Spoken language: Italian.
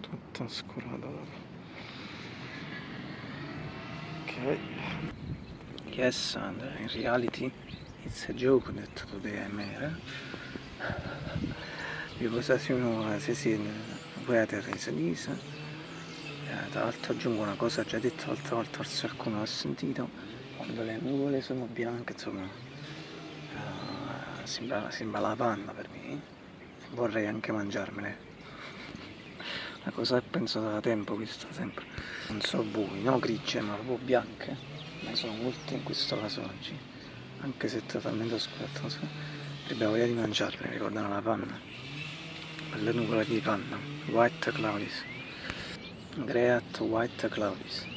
Tutto oscurato ok. Yes and in reality it's a joke that today I'm here because as you know as I see weather is Lisa eh, tra l'altro aggiungo una cosa già detto l'altra volta forse qualcuno l'ha sentito quando le nuvole sono bianche insomma uh, sembra, sembra la panna per me vorrei anche mangiarmele una cosa che penso da tempo questo sempre non so voi, no grigie ma proprio bianche ma sono molte in questo caso oggi anche se totalmente oscurato non so. avrebbe voglia di mangiarle, ricordano la panna quelle nuvole di panna white clouds great white clouds